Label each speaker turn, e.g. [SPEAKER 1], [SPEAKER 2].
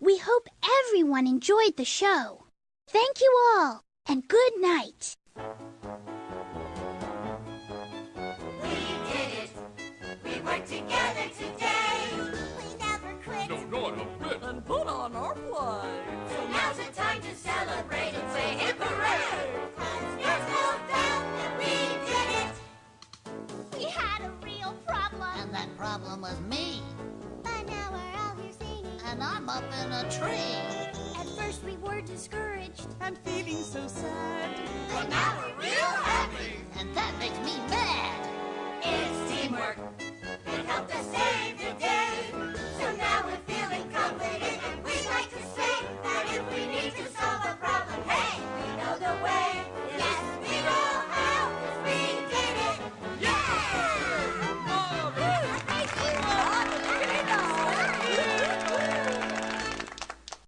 [SPEAKER 1] We hope everyone enjoyed the show. Thank you all, and good night.
[SPEAKER 2] We did it. We worked together today.
[SPEAKER 3] We never quit.
[SPEAKER 4] No, not a bit.
[SPEAKER 5] And put on our play.
[SPEAKER 2] So now's the time to celebrate and say hip hooray. 'Cause there's no doubt that we did it.
[SPEAKER 3] We had a real problem.
[SPEAKER 6] And that problem was me.
[SPEAKER 3] But now we're all here singing.
[SPEAKER 6] And I'm up in a tree.
[SPEAKER 3] At first we were discouraged.
[SPEAKER 5] And feeling so sad.